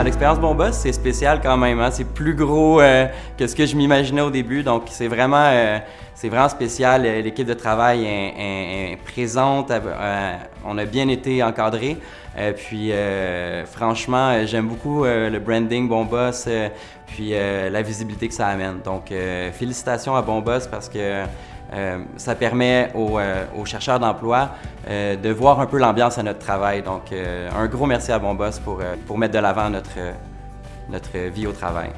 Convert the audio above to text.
l'expérience Bon Boss, c'est spécial quand même. Hein. C'est plus gros euh, que ce que je m'imaginais au début. Donc, c'est vraiment, euh, vraiment spécial. L'équipe de travail est, présente. Euh, on a bien été encadré. puis, franchement, j'aime beaucoup le branding Bon Boss, puis la visibilité que ça amène. Donc, félicitations à Bon Boss parce que ça permet aux, aux chercheurs d'emploi de voir un peu l'ambiance à notre travail. Donc, un gros merci à Bon Boss pour, mettre de l'avant notre vie au travail.